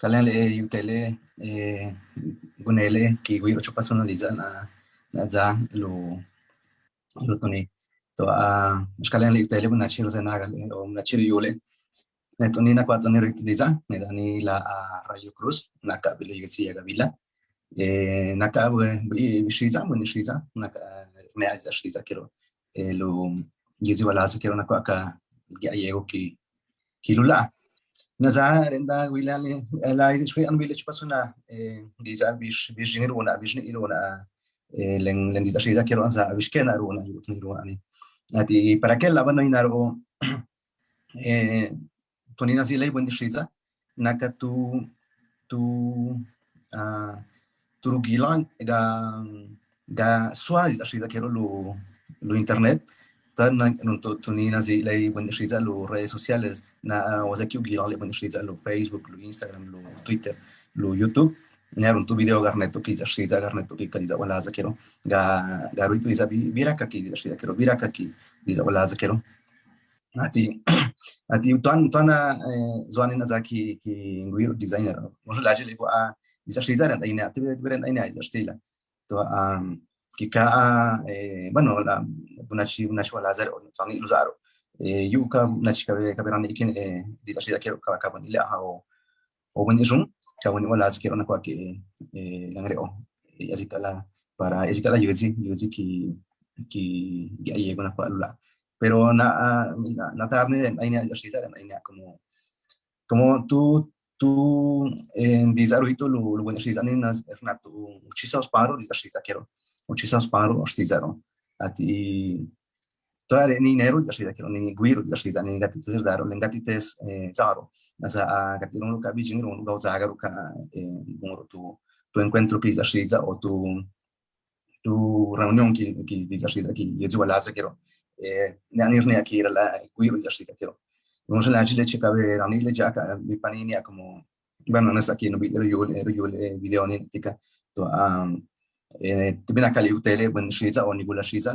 Kalian le utele gunele ki gui ocho personaliza na na za lo lo toni to a kalian le utele guna chiro zenaga le o na chiro yole ne toni na kwata ni riktiza ne dani la Rayo Cruz na ka bilo yesi ya gavila e na ka bi shiza mo shiza na ka me aiza shiza kero lo yezi wala sa kero na kwa ka ya yego ki kilula نزع رندا ويلان لا شوي أنا بيلش بس هنا ديزا بيش بيش جنيرونا بيش نيرونا لين لين ديزا شيء ذاكروا أنسا بيش كنا رونا يوتنيرونا يعني هذه para que la banda inaro tonina zile buen distriza naka tu tu tu gilan ga ga swaz distriza kero lo lo internet Redes sociales. Facebook Instagram Twitter YouTube. Tu video garneto garneto ki kadiza wala zakero ga ga ruitu iza bira ka ki shiza kero bira ka ki diza wala zakero ati ati tuan tuana zuani na zaki ki nguiro designer. Mo la jele ko a diza shiza na ina ati beren ina diza stila. To um kika eh, bueno la bunachi bunachi wala zar o tsani luzaro eh, yu ka nachi ka ka berani ikin eh, di tashi da kero ka ka bani la ha o o bani jum ka bani wala zikero na kwa ke eh, langre o yazikala para yazikala yuzi yuzi ki ki ya yego na kwa lula. Pero na na, na tarne aina yashi zar aina como como tú tú en dizaruito lo lo bueno shi zanin nas ernato muchísimos paro di tashi da kero muchísimos paro ostizaro ati toare ni nero da shida kiro ni guiro da shida ni gati tzer daro len gati tes zaro. Nasa a gati no ka bijin ro ga zaga ro ka ngoro tu tu encuentro que da shida o tu tu reunión que que da shida que yezu wala za kiro eh ne anir ne akira la guiro da shida kiro no se la chile chica ver ani le jaka mi panini como bueno no está aquí no video yo yo video ni tika to um tibi nakali utele bun shiza o nigula shiza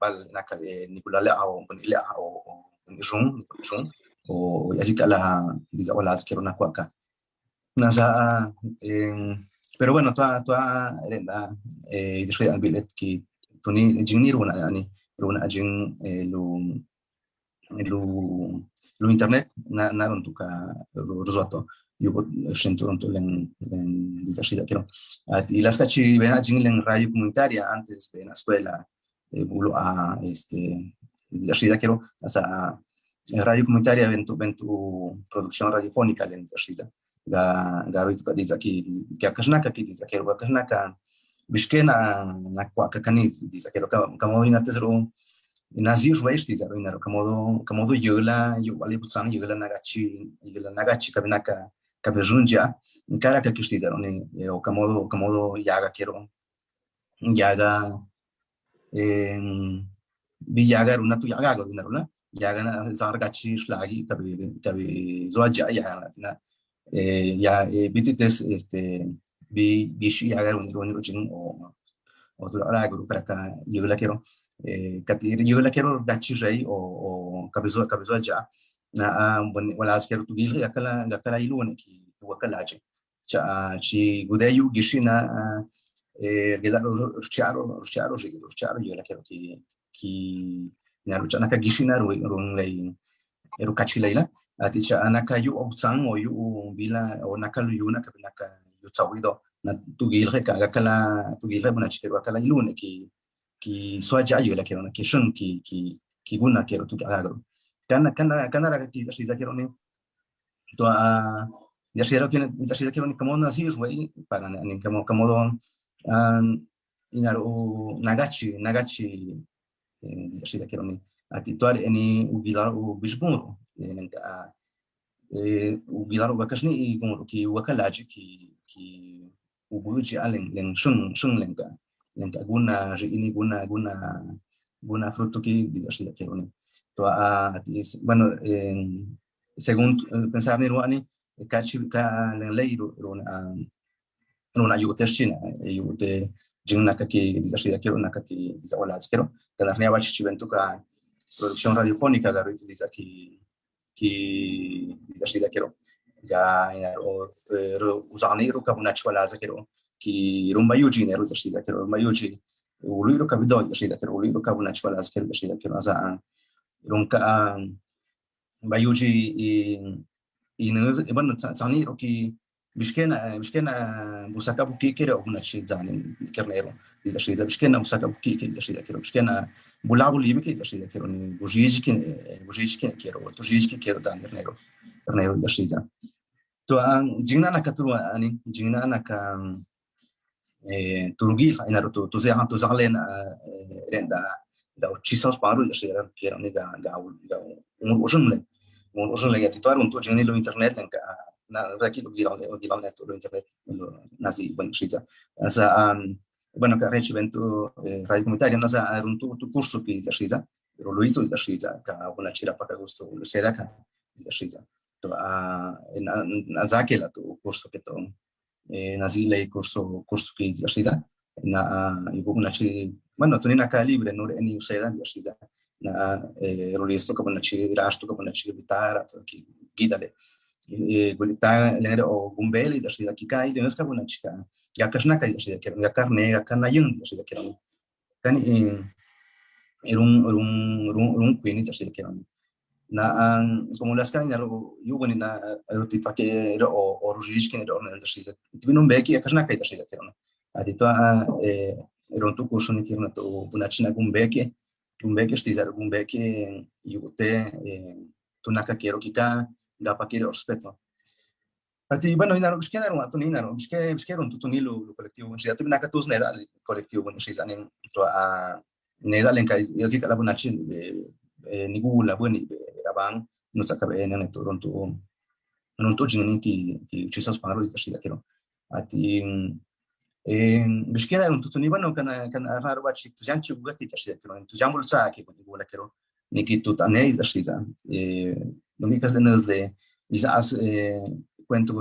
bal nakali nigula le au bun ile au jun jun o yazika la diza wala askero na kwaka nasa pero bueno toa toa renda eh dishre al bilet ki tuni jingni runa yani runa ajing lu lu lu internet na na runtuka rozoto yugo centronto len len disashida quiero y las cachi ven allí en radio comunitaria antes de la escuela bulo a este radio comunitaria ventu ventu producción radiofónica len disashida ga garoit ka diza ki ki akashnaka ki diza quiero akashnaka bishkena na kwa kakani diza quiero kamo ina tesro nazi ruish diza ro inaro kamo kamo do yola yo wali putsang yola nagachi yola nagachi kabinaka kabejunja nkara ka kishtiza ni o kamodo kamodo yaga quiero yaga en bi yaga runa tu yaga runa runa yaga na zar gachi shlagi zoaja yaga na eh ya bitites este bi bishi yaga runa runa rujin o o tu ara para ka yugla quiero eh katir yugla quiero gachi rei o o kabizo kabizo ja na wala asker tu gil yakala yakala ilu ne ki wakala je cha chi gudeyu gishina eh gelaro rucharo rucharo je rucharo yo la quiero ki ki na ruchana ka gishina ru run lei eru kachi leila ati cha anaka yu otsang o yu bila o nakalu yu na kabina ka yu tsawido na tu gil ka yakala tu gil buna chi wakala ilu ne ki ki swaja yo la quiero na ki shun ki ki ki guna quiero tu agro kamo na si jwe para an inaro nagachi nagachi e alen len shun shun ni bueno, según pensar ni ruani, kachi ka lei runa runa yute china yute jingna kaki dizashi quiero na kaki dizawala quiero kana ria bachi chivento ka producción radiofónica garo utiliza ki ki dizashi quiero ga o uzani ro ka bunach wala za kero ki rumba yuji ne ro da shi da kero rumba yuji ulu ro ka bido da shi da kero ulu ro ka bunach wala za shi da kero za ronka ba yuji i i ne ban tsani ro ki bishkena bishkena busaka buki kero bunach zani kernero da shi da bishkena busaka buki ke da shi da kero bishkena bulabu libi ke da shi da kero ni bujiji ke bujiji ke kero to jiji ke kero da nero nero da shi da to ang jingna na katru ani jingna na ka eh turgi ina to to ze han to zalen renda da uccisos que le un usun le ya titular un to jingni lo internet ka na da ki lo gilan lo gilan net lo internet nazi ban shita asa um bueno ka rechi vento rai comunitaria nasa un tu tu curso che ya shita pero lo ito ya shita ka una chira pa gusto lo da a na zakela to curso que to na zile curso curso que ya shita na yuko na chi bueno to na ka libre na rolisto ka na chi rasto ka na chi bitara to ki gidale o gumbeli da de ya kashna kai da shida kiran ya karne ya kana yung da shida kiran kan era un era un era un queen da shida kiran na como las o to era un tu curso ni kiran to buna china gumbeki gumbeki stiza gumbeki yugote tu naka kero kika da pakire respeto. Ati bueno ina ro bishkena ro atuni ina ro bishke bishke ro tutuni lo colectivo un shida naka tus neda colectivo un nen to a neda len kai yazi kala buna chin ni gula buni rabang no saka be nen to ron to non to jini ki ki ci sa sparo di shida kero ati buga ki shida kero tujan bul sa ki buni gula kero ni ki tutane di shida Dominicas de Nesle, quizás cuento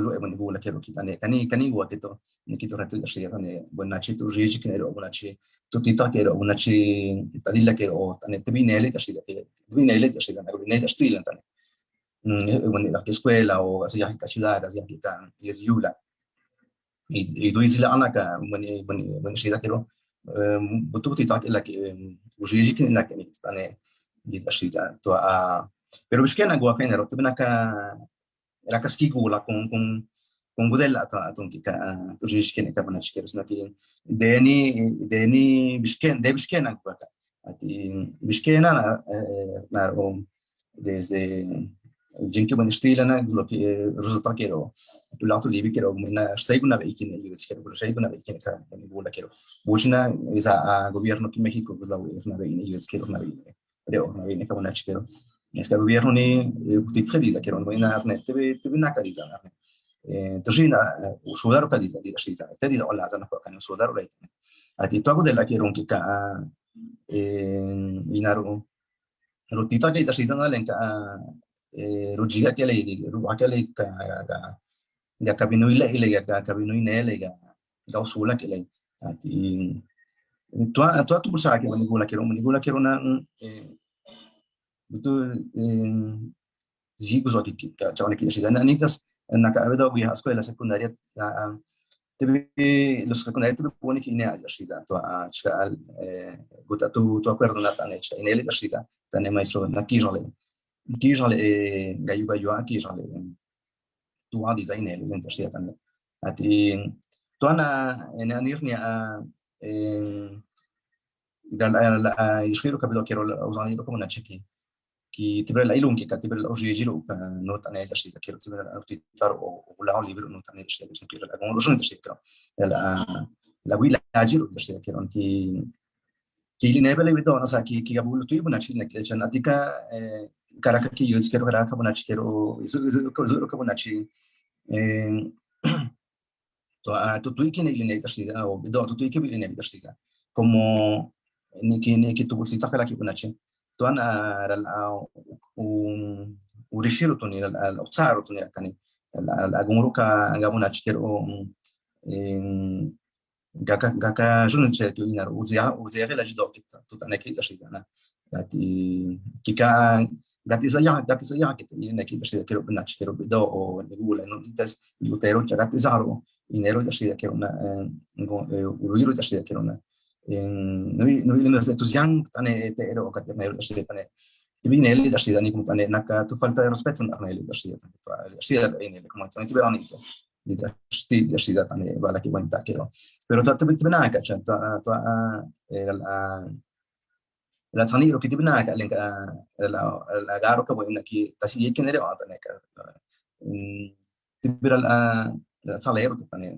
la quiero quitar cani cani gua que to ni quito reto de shia tane buena chi tu riji que ero buena chi tita que ero buena chi tadilla que ero tane te vinele te shia que vinele te shia ero vinele stile tane. Mm bueno la escuela o así ya ciudad así kan es yula y y do isla ana ka bueno bueno bueno shia que ero butu tita que la que riji que la que tane di shia to a pero bishkena gua kaina ro tibna ka era ka ski gula con con con gudella ta ton ki ka to jish kene ka bana shkero sna ki deni deni bishken de bishkena gua ka ati bishkena na na ro desde jinki ban stila na lo ki resulta kero tu lato libi kero na stai guna be ikin yo skero pero stai guna be ikin ka gula a gobierno ki México pues la na ni yo skero na na es que gobierno ni utitse diza que no arne na kaliza eh kaliza to della che ronki ka eh shiza na lenka eh rujiga ke le ruwa ke le ka ga ga kabino ile ile ga kabino ine le ga ga usula ke le ati to to tu bulsa ke ni gula ke ro ni gula ke ro na betul zigo so que cabeza secundaria los pone que ine ya shiza to a chal guta tu tu acuerdo kijale ga yuga yo aquí jale tu a design ele lenta shiza tane ati to ana en anirni a dal la yishiro kabilo quiero usar como una chiqui ki tibere la ilun ki ka tibere la oji jiro ka no tane esa shi ka tibere la uti tar o la libro no tane shi ka ki la como lo shi ka la la wila jiro da shi ka on ki ki li nebele bito na sa ki ki gabu tu ibuna chi na ki chan atika karaka ki yuz kero karaka buna chi kero izu izu ko izu ko buna chi to a to tu ikine li ne da shi o bido to tu ikine li ne da shi como ni ki ni ki tu buti takala ki buna chi tuan un un al tsaro toni kani la gumuruka ngamuna chikero nak kita sih kira benar kira beda o negula no itas utero ya gati zaro inero ya sih kira na uruiro ya sih kira na no no no tu yang tane te ero na ya sih tane tu falta respeto di sti ya sih tane bala ki wanta kira pero tu tibi tibi na ka chan tu tu la la tani ro kiti bina ka len ka la garo ka boina ki tasi yeke nere wa tane ka tibira la la sala ero tane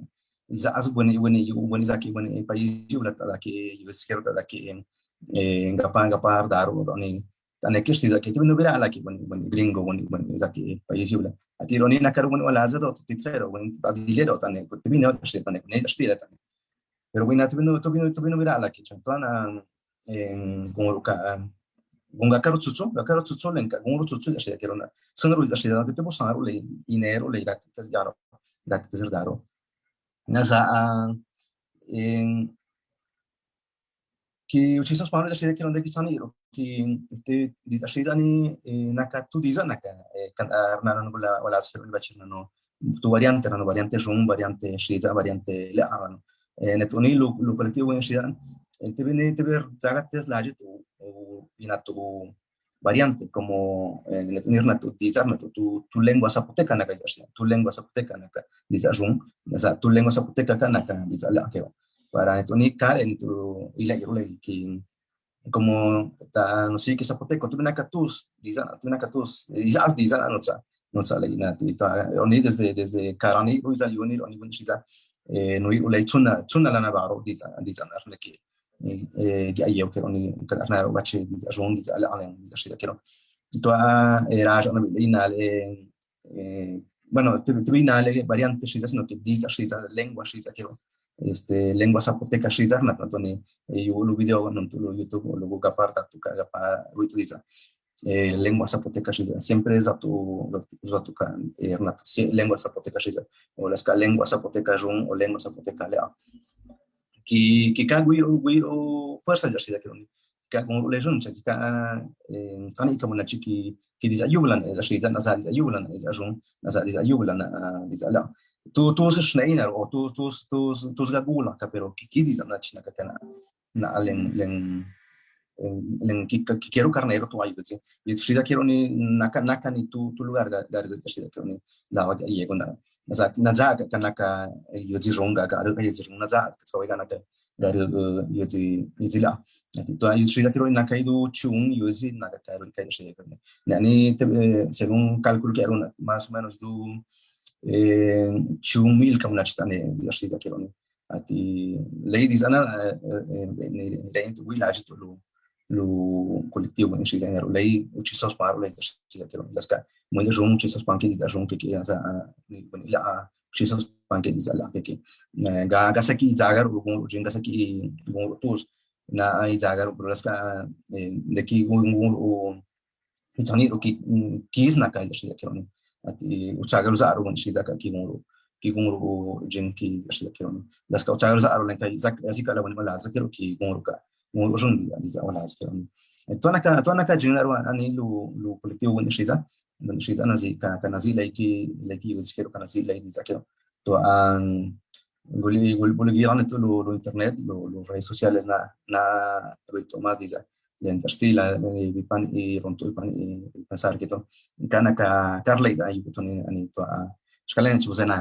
iza azu boni boni boni zaki boni país ula ta ki yuskero ta ki eh ngapa ngapa daro ala ki boni boni gringo boni boni zaki país ula ati roni na karo boni wala za do titrero boni ta dilero tane tibino tane ne tane. Pero ala ki chantana gongoro ka gonga karo tsutsu ga karo tsutsu len ka gongoro tsutsu ya ya le le en te diza la wala shia ni bachina no tu variante variante jum variante shia variante netoni lo lo colectivo en shia Entonces, tener zagates laje tu ina tu variante como tener na tu tu tu lengua zapoteca tu lengua zapoteca na tu lengua zapoteca ka na ka dizar la para cara en tu como ta no sé qué zapote con tu nacatus diza tu nacatus izas eh, diza no sa no sa oni desde desde karani uza yuni oni shiza eh, no i tuna tuna lana baro diza diza que eh, oni bache diza ana a bueno variante sino que diza shiza lengua shiza kero este lengua zapoteca shiza na tanto ni yo lo video lo youtube lo google parta tu caga pa utiliza eh, lengua zapoteca shiza siempre es a tu a tu eh, lengua zapoteca shiza o las lengua zapoteca jun o lengua zapoteca lea que que guiro guiro fuerza ya sida kironi ka con le jun que ka tani ka mona chiki que diz ayulan da sida na sida ayulan is ajun na sida ayulan tu tu se schneiner o tu tu tu tu ga gula ka pero na na len len quiero carnero y quiero tu lugar quiero la na ayu ka ne ni según chung mil ka una chitane ya shi la kiro ni ati ladies ana ne ne village to lu lo colectivo en sí género lei uccisos paro lei ci mo uccisos panche di jon che che sa ni la di ga ga gon u itani u ki kis na kai shi che non ati uchagal zaru man shi zaka ki nguru jin ki shi kiron das ka uchagal zaru len kai zak asi kala wani mala ki nguru ka nguru jun di ani to ka to ka colectivo an lo internet lo redes sociales na na lo i pan i pensar que to kana ka karle da i to ni ani to a skalen chuzena